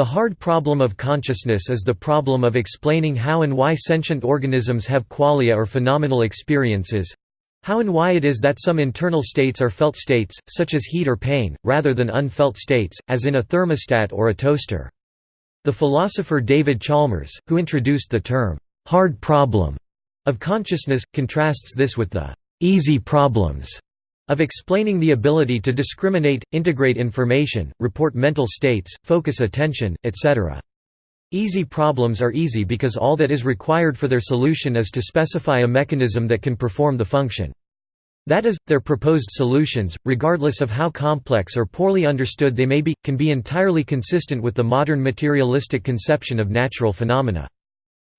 The hard problem of consciousness is the problem of explaining how and why sentient organisms have qualia or phenomenal experiences, how and why it is that some internal states are felt states, such as heat or pain, rather than unfelt states, as in a thermostat or a toaster. The philosopher David Chalmers, who introduced the term, "'hard problem' of consciousness, contrasts this with the "'easy problems' of explaining the ability to discriminate, integrate information, report mental states, focus attention, etc. Easy problems are easy because all that is required for their solution is to specify a mechanism that can perform the function. That is, their proposed solutions, regardless of how complex or poorly understood they may be, can be entirely consistent with the modern materialistic conception of natural phenomena.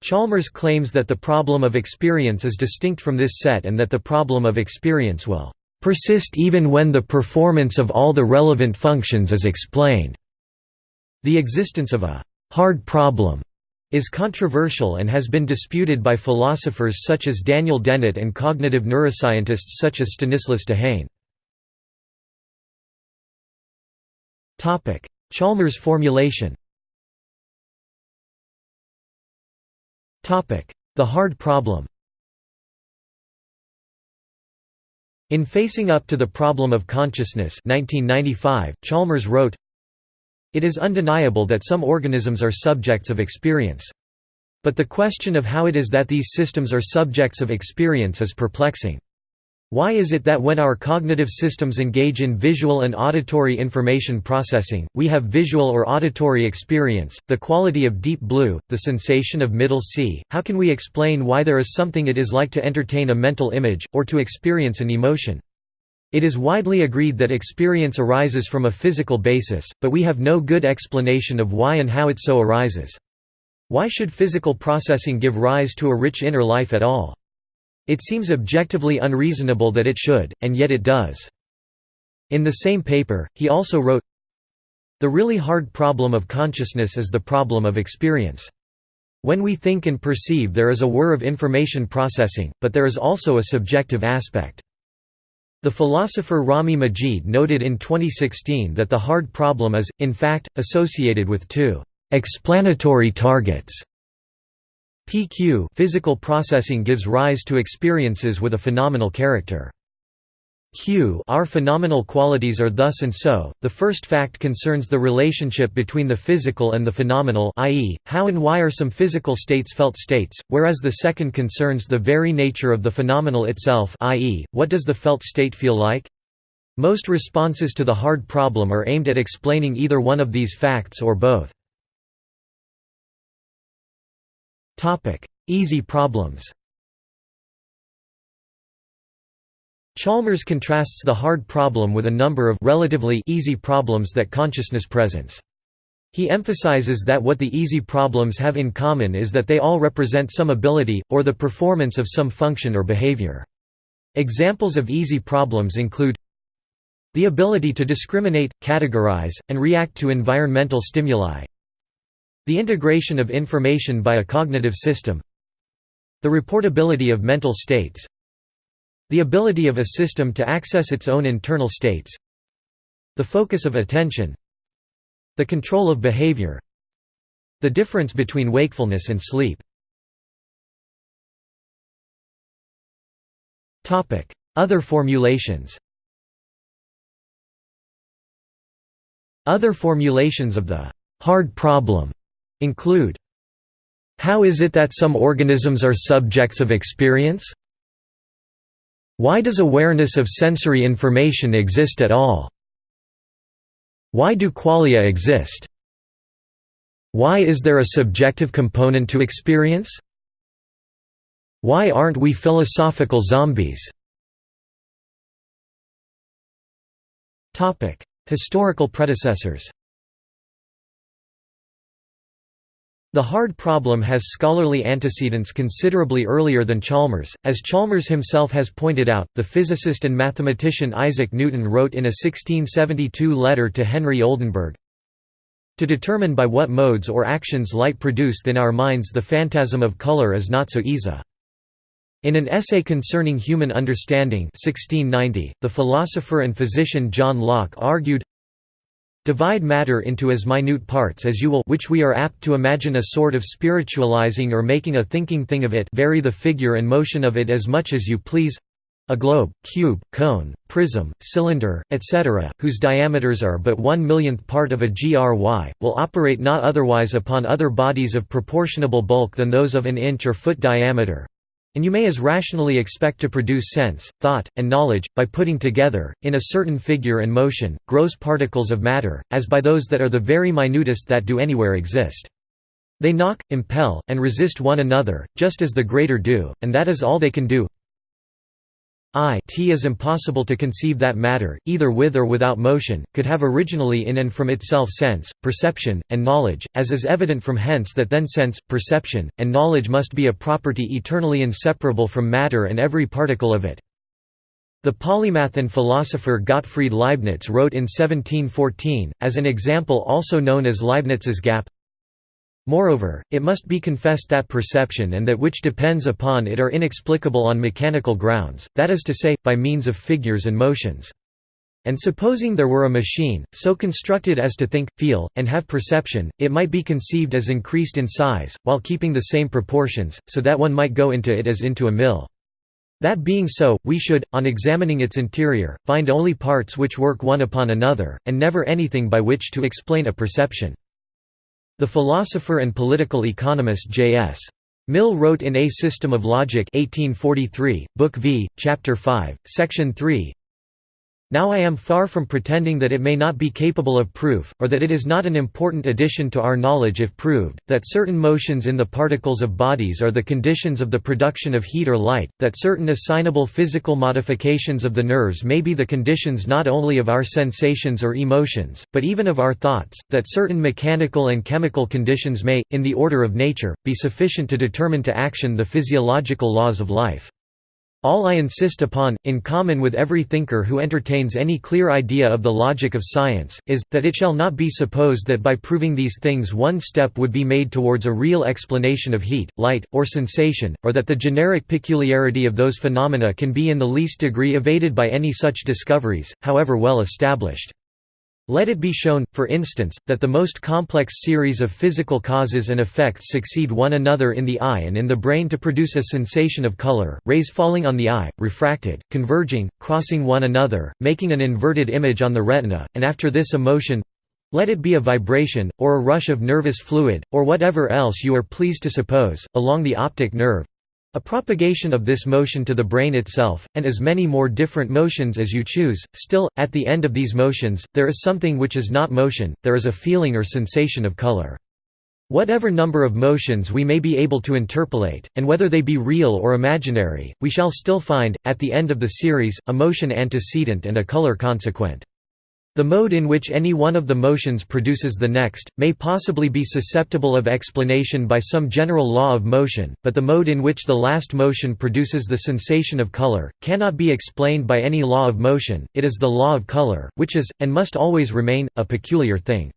Chalmers claims that the problem of experience is distinct from this set and that the problem of experience will persist even when the performance of all the relevant functions is explained. The existence of a hard problem is controversial and has been disputed by philosophers such as Daniel Dennett and cognitive neuroscientists such as Stanislas Dehaene. Chalmers formulation The hard problem In Facing Up to the Problem of Consciousness 1995, Chalmers wrote, it is undeniable that some organisms are subjects of experience. But the question of how it is that these systems are subjects of experience is perplexing. Why is it that when our cognitive systems engage in visual and auditory information processing, we have visual or auditory experience, the quality of deep blue, the sensation of middle C? How can we explain why there is something it is like to entertain a mental image, or to experience an emotion? It is widely agreed that experience arises from a physical basis, but we have no good explanation of why and how it so arises. Why should physical processing give rise to a rich inner life at all? It seems objectively unreasonable that it should, and yet it does. In the same paper, he also wrote, The really hard problem of consciousness is the problem of experience. When we think and perceive there is a whir of information processing, but there is also a subjective aspect. The philosopher Raamy Majeed noted in 2016 that the hard problem is, in fact, associated with two explanatory targets. PQ physical processing gives rise to experiences with a phenomenal character. Q our phenomenal qualities are thus and so. The first fact concerns the relationship between the physical and the phenomenal i.e., how and why are some physical states felt states, whereas the second concerns the very nature of the phenomenal itself i.e., what does the felt state feel like? Most responses to the hard problem are aimed at explaining either one of these facts or both. Easy problems Chalmers contrasts the hard problem with a number of relatively easy problems that consciousness presents. He emphasizes that what the easy problems have in common is that they all represent some ability, or the performance of some function or behavior. Examples of easy problems include the ability to discriminate, categorize, and react to environmental stimuli the integration of information by a cognitive system the reportability of mental states the ability of a system to access its own internal states The focus of attention The control of behavior The difference between wakefulness and sleep. Other formulations. Other formulations of the «hard problem» include How is it that some organisms are subjects of experience? Why does awareness of sensory information exist at all? Why do qualia exist? Why is there a subjective component to experience? Why aren't we philosophical zombies? Historical predecessors The hard problem has scholarly antecedents considerably earlier than Chalmers, as Chalmers himself has pointed out. The physicist and mathematician Isaac Newton wrote in a 1672 letter to Henry Oldenburg To determine by what modes or actions light produced in our minds the phantasm of color is not so easy. In an essay concerning human understanding 1690, the philosopher and physician John Locke argued Divide matter into as minute parts as you will which we are apt to imagine a sort of spiritualizing or making a thinking thing of it vary the figure and motion of it as much as you please a globe, cube, cone, prism, cylinder, etc., whose diameters are but one millionth part of a GRY, will operate not otherwise upon other bodies of proportionable bulk than those of an inch or foot diameter, and you may as rationally expect to produce sense, thought, and knowledge, by putting together, in a certain figure and motion, gross particles of matter, as by those that are the very minutest that do anywhere exist. They knock, impel, and resist one another, just as the greater do, and that is all they can do. I t is impossible to conceive that matter, either with or without motion, could have originally in and from itself sense, perception, and knowledge, as is evident from hence that then sense, perception, and knowledge must be a property eternally inseparable from matter and every particle of it. The polymath and philosopher Gottfried Leibniz wrote in 1714, as an example also known as Leibniz's gap, Moreover, it must be confessed that perception and that which depends upon it are inexplicable on mechanical grounds, that is to say, by means of figures and motions. And supposing there were a machine, so constructed as to think, feel, and have perception, it might be conceived as increased in size, while keeping the same proportions, so that one might go into it as into a mill. That being so, we should, on examining its interior, find only parts which work one upon another, and never anything by which to explain a perception. The philosopher and political economist J.S. Mill wrote in A System of Logic 1843, Book V, Chapter 5, Section 3, now I am far from pretending that it may not be capable of proof, or that it is not an important addition to our knowledge if proved, that certain motions in the particles of bodies are the conditions of the production of heat or light, that certain assignable physical modifications of the nerves may be the conditions not only of our sensations or emotions, but even of our thoughts, that certain mechanical and chemical conditions may, in the order of nature, be sufficient to determine to action the physiological laws of life. All I insist upon, in common with every thinker who entertains any clear idea of the logic of science, is, that it shall not be supposed that by proving these things one step would be made towards a real explanation of heat, light, or sensation, or that the generic peculiarity of those phenomena can be in the least degree evaded by any such discoveries, however well established. Let it be shown, for instance, that the most complex series of physical causes and effects succeed one another in the eye and in the brain to produce a sensation of color, rays falling on the eye, refracted, converging, crossing one another, making an inverted image on the retina, and after this a motion—let it be a vibration, or a rush of nervous fluid, or whatever else you are pleased to suppose, along the optic nerve, a propagation of this motion to the brain itself, and as many more different motions as you choose, still, at the end of these motions, there is something which is not motion, there is a feeling or sensation of color. Whatever number of motions we may be able to interpolate, and whether they be real or imaginary, we shall still find, at the end of the series, a motion antecedent and a color consequent. The mode in which any one of the motions produces the next, may possibly be susceptible of explanation by some general law of motion, but the mode in which the last motion produces the sensation of color, cannot be explained by any law of motion, it is the law of color, which is, and must always remain, a peculiar thing.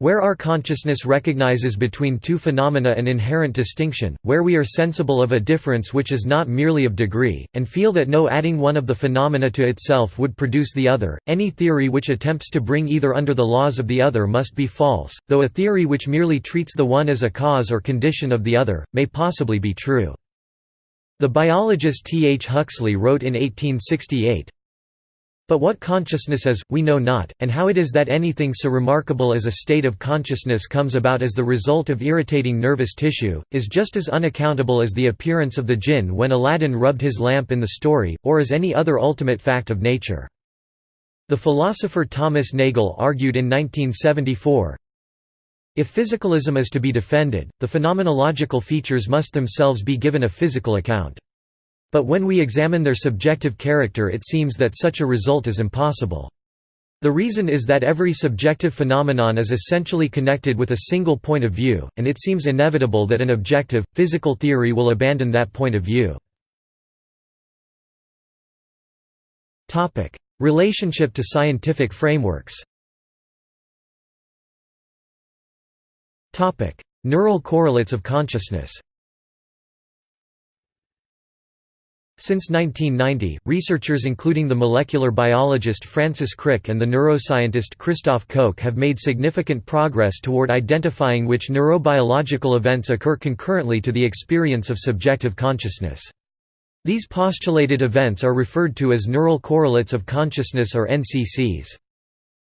Where our consciousness recognizes between two phenomena an inherent distinction, where we are sensible of a difference which is not merely of degree, and feel that no adding one of the phenomena to itself would produce the other, any theory which attempts to bring either under the laws of the other must be false, though a theory which merely treats the one as a cause or condition of the other, may possibly be true. The biologist T. H. Huxley wrote in 1868, but what consciousness is, we know not, and how it is that anything so remarkable as a state of consciousness comes about as the result of irritating nervous tissue, is just as unaccountable as the appearance of the jinn when Aladdin rubbed his lamp in the story, or as any other ultimate fact of nature. The philosopher Thomas Nagel argued in 1974, if physicalism is to be defended, the phenomenological features must themselves be given a physical account. But when we examine their subjective character it seems that such a result is impossible. The reason is that every subjective phenomenon is essentially connected with a single point of view, and it seems inevitable that an objective, physical theory will abandon that point of view. Relationship to scientific frameworks Neural correlates of consciousness Since 1990, researchers including the molecular biologist Francis Crick and the neuroscientist Christoph Koch have made significant progress toward identifying which neurobiological events occur concurrently to the experience of subjective consciousness. These postulated events are referred to as neural correlates of consciousness or NCCs.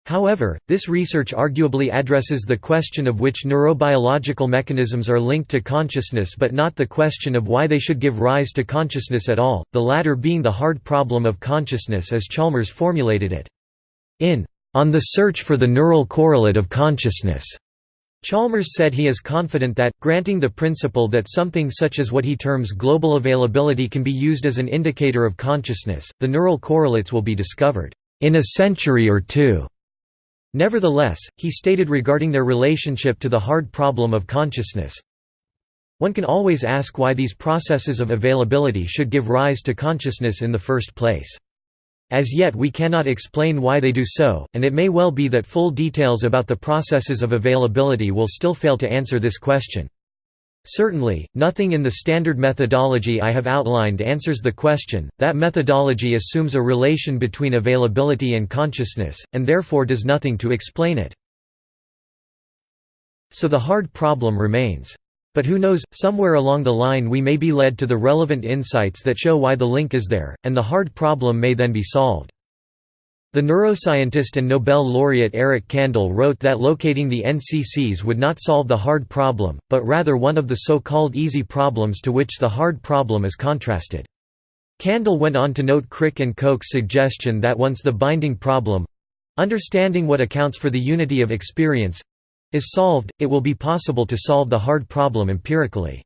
However, this research arguably addresses the question of which neurobiological mechanisms are linked to consciousness but not the question of why they should give rise to consciousness at all, the latter being the hard problem of consciousness as Chalmers formulated it. In On the Search for the Neural Correlate of Consciousness, Chalmers said he is confident that, granting the principle that something such as what he terms global availability can be used as an indicator of consciousness, the neural correlates will be discovered, "...in a century or two. Nevertheless, he stated regarding their relationship to the hard problem of consciousness, one can always ask why these processes of availability should give rise to consciousness in the first place. As yet we cannot explain why they do so, and it may well be that full details about the processes of availability will still fail to answer this question. Certainly, nothing in the standard methodology I have outlined answers the question, that methodology assumes a relation between availability and consciousness, and therefore does nothing to explain it. So the hard problem remains. But who knows, somewhere along the line we may be led to the relevant insights that show why the link is there, and the hard problem may then be solved. The neuroscientist and Nobel laureate Eric Kandel wrote that locating the NCCs would not solve the hard problem, but rather one of the so-called easy problems to which the hard problem is contrasted. Kandel went on to note Crick and Koch's suggestion that once the binding problem—understanding what accounts for the unity of experience—is solved, it will be possible to solve the hard problem empirically.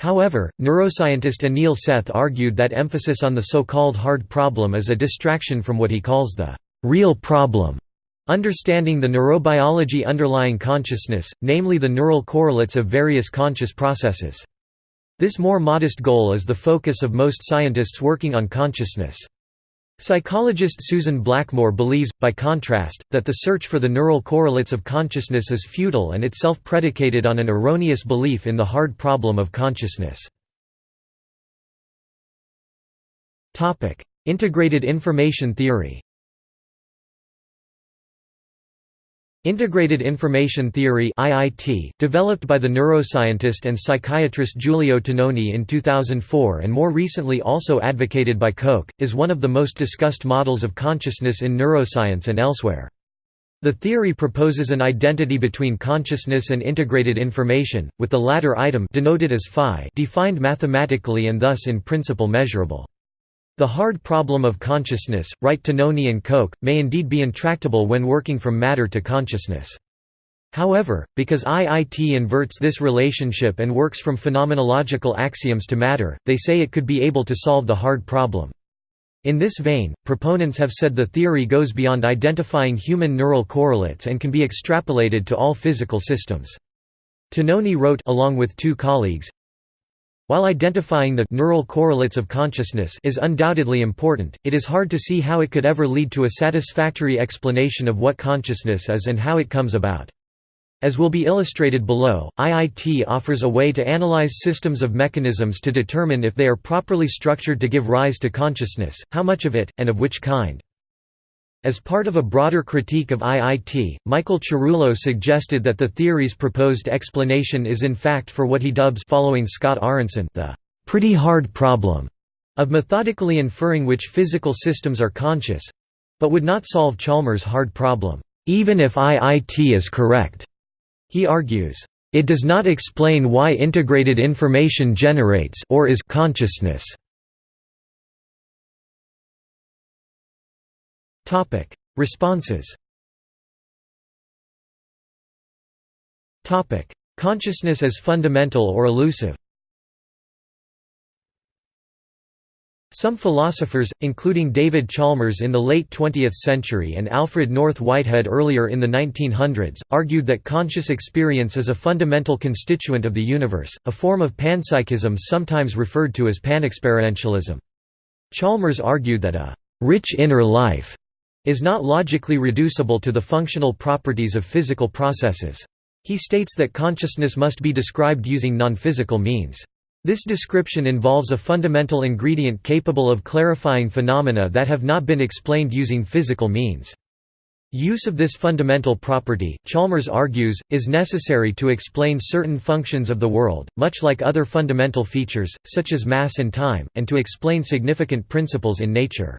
However, neuroscientist Anil Seth argued that emphasis on the so-called hard problem is a distraction from what he calls the real problem, understanding the neurobiology underlying consciousness, namely the neural correlates of various conscious processes. This more modest goal is the focus of most scientists working on consciousness. Psychologist Susan Blackmore believes, by contrast, that the search for the neural correlates of consciousness is futile and itself predicated on an erroneous belief in the hard problem of consciousness. Integrated information theory Integrated Information Theory (IIT), developed by the neuroscientist and psychiatrist Giulio Tononi in 2004 and more recently also advocated by Koch, is one of the most discussed models of consciousness in neuroscience and elsewhere. The theory proposes an identity between consciousness and integrated information, with the latter item denoted as phi defined mathematically and thus in principle measurable. The hard problem of consciousness, write Tononi and Koch, may indeed be intractable when working from matter to consciousness. However, because IIT inverts this relationship and works from phenomenological axioms to matter, they say it could be able to solve the hard problem. In this vein, proponents have said the theory goes beyond identifying human neural correlates and can be extrapolated to all physical systems. Tononi wrote along with two colleagues, while identifying the neural correlates of consciousness is undoubtedly important, it is hard to see how it could ever lead to a satisfactory explanation of what consciousness is and how it comes about. As will be illustrated below, IIT offers a way to analyze systems of mechanisms to determine if they are properly structured to give rise to consciousness, how much of it, and of which kind. As part of a broader critique of IIT, Michael Cerullo suggested that the theory's proposed explanation is in fact for what he dubs following Scott Aaronson the pretty hard problem of methodically inferring which physical systems are conscious but would not solve Chalmers' hard problem, even if IIT is correct. He argues, it does not explain why integrated information generates or is consciousness. Topic: Responses. Topic: Consciousness as fundamental or elusive. Some philosophers, including David Chalmers in the late 20th century and Alfred North Whitehead earlier in the 1900s, argued that conscious experience is a fundamental constituent of the universe, a form of panpsychism sometimes referred to as panexperientialism. Chalmers argued that a rich inner life is not logically reducible to the functional properties of physical processes. He states that consciousness must be described using non-physical means. This description involves a fundamental ingredient capable of clarifying phenomena that have not been explained using physical means. Use of this fundamental property, Chalmers argues, is necessary to explain certain functions of the world, much like other fundamental features, such as mass and time, and to explain significant principles in nature.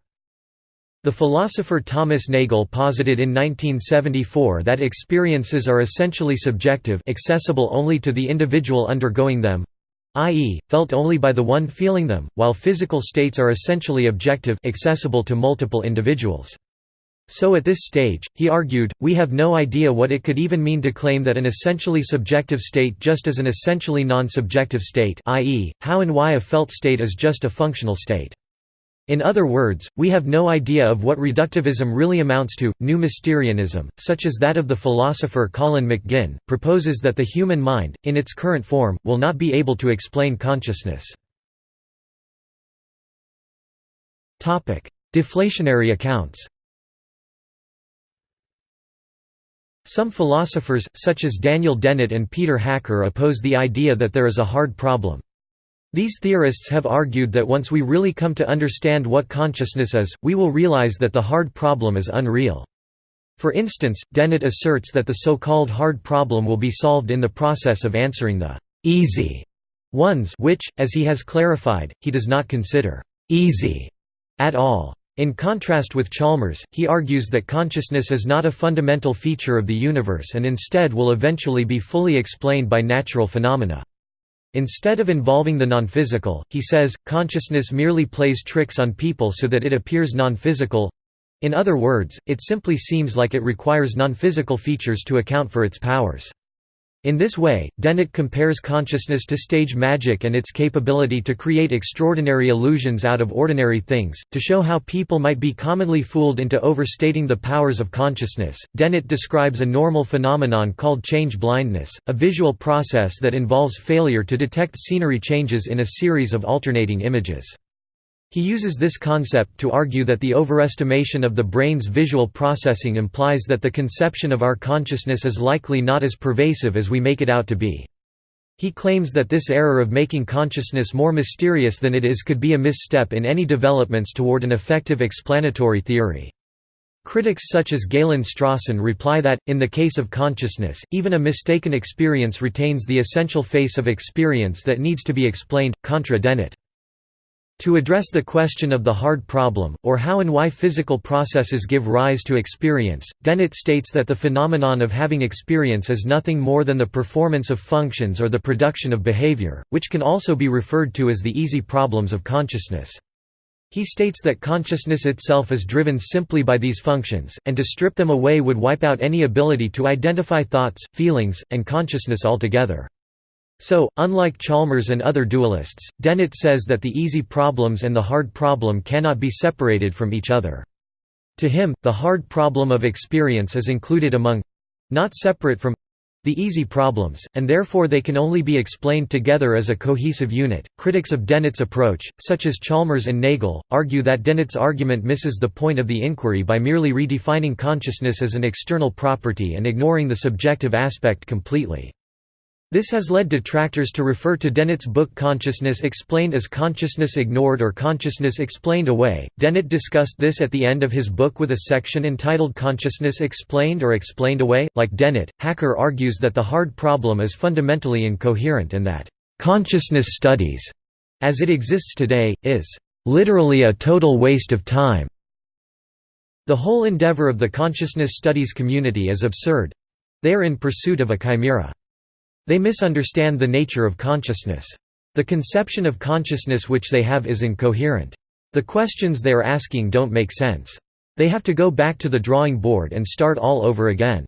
The philosopher Thomas Nagel posited in 1974 that experiences are essentially subjective accessible only to the individual undergoing them, i.e., felt only by the one feeling them, while physical states are essentially objective accessible to multiple individuals. So at this stage, he argued, we have no idea what it could even mean to claim that an essentially subjective state just as an essentially non-subjective state i.e., how and why a felt state is just a functional state. In other words, we have no idea of what reductivism really amounts to. New Mysterianism, such as that of the philosopher Colin McGinn, proposes that the human mind, in its current form, will not be able to explain consciousness. Deflationary accounts Some philosophers, such as Daniel Dennett and Peter Hacker oppose the idea that there is a hard problem. These theorists have argued that once we really come to understand what consciousness is, we will realize that the hard problem is unreal. For instance, Dennett asserts that the so-called hard problem will be solved in the process of answering the «easy» ones which, as he has clarified, he does not consider «easy» at all. In contrast with Chalmers, he argues that consciousness is not a fundamental feature of the universe and instead will eventually be fully explained by natural phenomena. Instead of involving the non-physical, he says, consciousness merely plays tricks on people so that it appears non-physical. In other words, it simply seems like it requires non-physical features to account for its powers. In this way, Dennett compares consciousness to stage magic and its capability to create extraordinary illusions out of ordinary things. To show how people might be commonly fooled into overstating the powers of consciousness, Dennett describes a normal phenomenon called change blindness, a visual process that involves failure to detect scenery changes in a series of alternating images. He uses this concept to argue that the overestimation of the brain's visual processing implies that the conception of our consciousness is likely not as pervasive as we make it out to be. He claims that this error of making consciousness more mysterious than it is could be a misstep in any developments toward an effective explanatory theory. Critics such as Galen Strawson reply that, in the case of consciousness, even a mistaken experience retains the essential face of experience that needs to be explained, contra Dennett. To address the question of the hard problem, or how and why physical processes give rise to experience, Dennett states that the phenomenon of having experience is nothing more than the performance of functions or the production of behavior, which can also be referred to as the easy problems of consciousness. He states that consciousness itself is driven simply by these functions, and to strip them away would wipe out any ability to identify thoughts, feelings, and consciousness altogether. So, unlike Chalmers and other dualists, Dennett says that the easy problems and the hard problem cannot be separated from each other. To him, the hard problem of experience is included among—not separate from the easy problems, and therefore they can only be explained together as a cohesive unit. Critics of Dennett's approach, such as Chalmers and Nagel, argue that Dennett's argument misses the point of the inquiry by merely redefining consciousness as an external property and ignoring the subjective aspect completely. This has led detractors to refer to Dennett's book Consciousness Explained as Consciousness Ignored or Consciousness Explained Away. Dennett discussed this at the end of his book with a section entitled Consciousness Explained or Explained Away. Like Dennett, Hacker argues that the hard problem is fundamentally incoherent and that consciousness studies, as it exists today, is literally a total waste of time. The whole endeavor of the consciousness studies community is absurd. They are in pursuit of a chimera. They misunderstand the nature of consciousness. The conception of consciousness which they have is incoherent. The questions they are asking don't make sense. They have to go back to the drawing board and start all over again.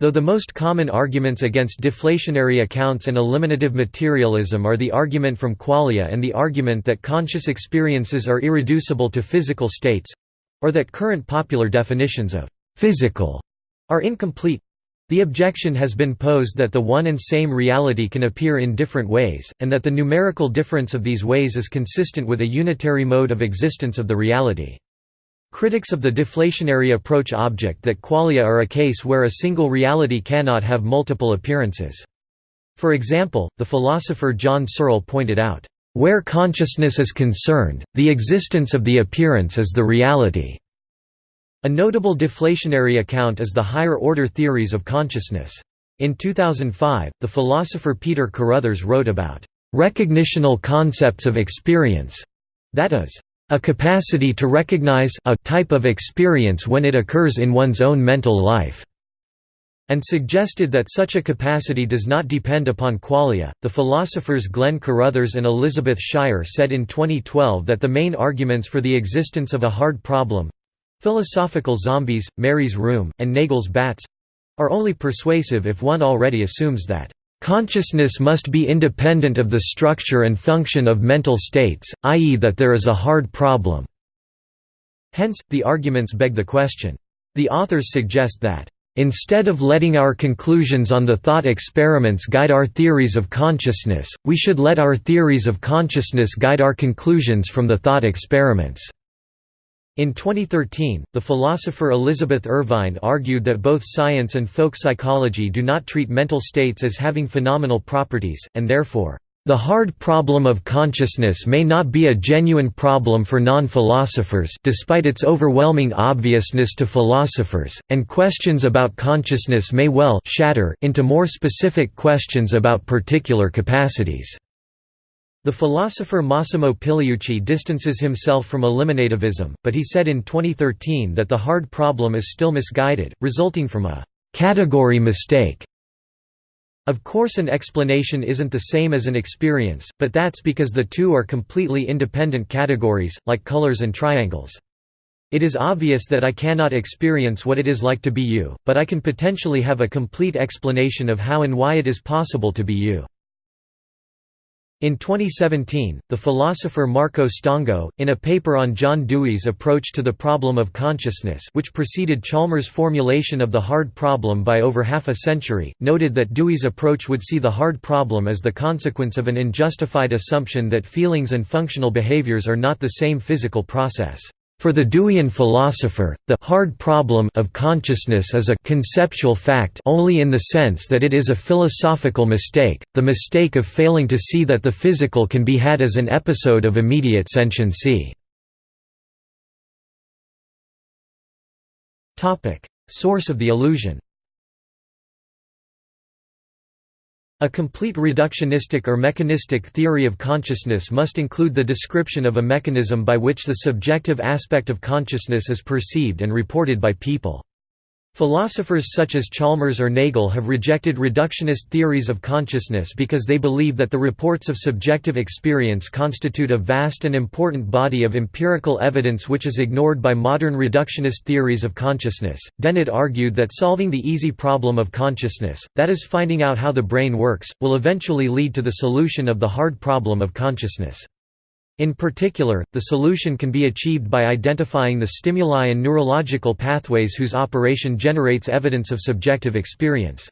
Though the most common arguments against deflationary accounts and eliminative materialism are the argument from qualia and the argument that conscious experiences are irreducible to physical states—or that current popular definitions of «physical» are incomplete, the objection has been posed that the one and same reality can appear in different ways, and that the numerical difference of these ways is consistent with a unitary mode of existence of the reality. Critics of the deflationary approach object that qualia are a case where a single reality cannot have multiple appearances. For example, the philosopher John Searle pointed out, "...where consciousness is concerned, the existence of the appearance is the reality." A notable deflationary account is the higher-order theories of consciousness. In 2005, the philosopher Peter Carruthers wrote about recognitional concepts of experience, that is, a capacity to recognize a type of experience when it occurs in one's own mental life and suggested that such a capacity does not depend upon qualia. The philosophers Glenn Carruthers and Elizabeth Schier said in 2012 that the main arguments for the existence of a hard problem philosophical zombies, Mary's Room, and Nagel's bats are only persuasive if one already assumes that consciousness must be independent of the structure and function of mental states, i.e., that there is a hard problem. Hence, the arguments beg the question. The authors suggest that Instead of letting our conclusions on the thought experiments guide our theories of consciousness, we should let our theories of consciousness guide our conclusions from the thought experiments. In 2013, the philosopher Elizabeth Irvine argued that both science and folk psychology do not treat mental states as having phenomenal properties, and therefore, the hard problem of consciousness may not be a genuine problem for non-philosophers despite its overwhelming obviousness to philosophers, and questions about consciousness may well shatter into more specific questions about particular capacities. The philosopher Massimo Pigliucci distances himself from eliminativism, but he said in 2013 that the hard problem is still misguided, resulting from a «category mistake» Of course an explanation isn't the same as an experience, but that's because the two are completely independent categories, like colors and triangles. It is obvious that I cannot experience what it is like to be you, but I can potentially have a complete explanation of how and why it is possible to be you. In 2017, the philosopher Marco Stango, in a paper on John Dewey's approach to the problem of consciousness which preceded Chalmers' formulation of the hard problem by over half a century, noted that Dewey's approach would see the hard problem as the consequence of an unjustified assumption that feelings and functional behaviors are not the same physical process. For the Deweyan philosopher, the hard problem of consciousness is a conceptual fact only in the sense that it is a philosophical mistake, the mistake of failing to see that the physical can be had as an episode of immediate sentiency. Source of the illusion A complete reductionistic or mechanistic theory of consciousness must include the description of a mechanism by which the subjective aspect of consciousness is perceived and reported by people. Philosophers such as Chalmers or Nagel have rejected reductionist theories of consciousness because they believe that the reports of subjective experience constitute a vast and important body of empirical evidence which is ignored by modern reductionist theories of consciousness. Dennett argued that solving the easy problem of consciousness, that is finding out how the brain works, will eventually lead to the solution of the hard problem of consciousness. In particular, the solution can be achieved by identifying the stimuli and neurological pathways whose operation generates evidence of subjective experience.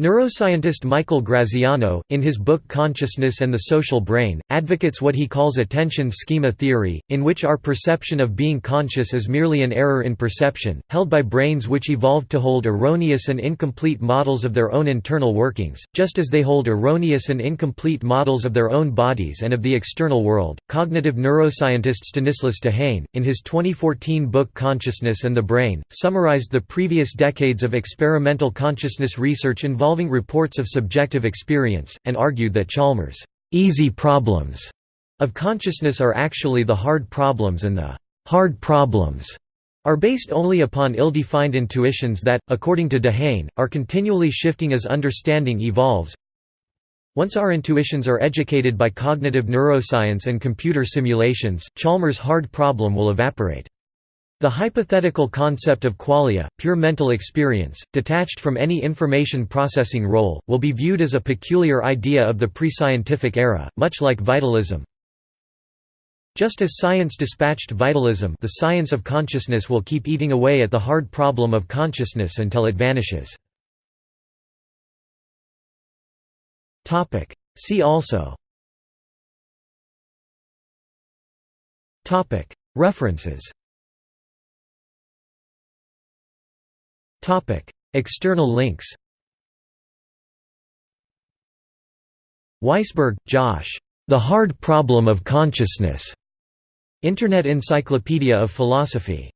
Neuroscientist Michael Graziano, in his book Consciousness and the Social Brain, advocates what he calls attention schema theory, in which our perception of being conscious is merely an error in perception, held by brains which evolved to hold erroneous and incomplete models of their own internal workings, just as they hold erroneous and incomplete models of their own bodies and of the external world. Cognitive neuroscientist Stanislas Dehaene, in his 2014 book Consciousness and the Brain, summarized the previous decades of experimental consciousness research involving involving reports of subjective experience, and argued that Chalmers' easy problems of consciousness are actually the hard problems and the hard problems are based only upon ill-defined intuitions that, according to Dehaene, are continually shifting as understanding evolves. Once our intuitions are educated by cognitive neuroscience and computer simulations, Chalmers' hard problem will evaporate. The hypothetical concept of qualia, pure mental experience, detached from any information processing role, will be viewed as a peculiar idea of the pre-scientific era, much like vitalism. Just as science dispatched vitalism the science of consciousness will keep eating away at the hard problem of consciousness until it vanishes. See also References External links Weisberg, Josh. The Hard Problem of Consciousness. Internet Encyclopedia of Philosophy.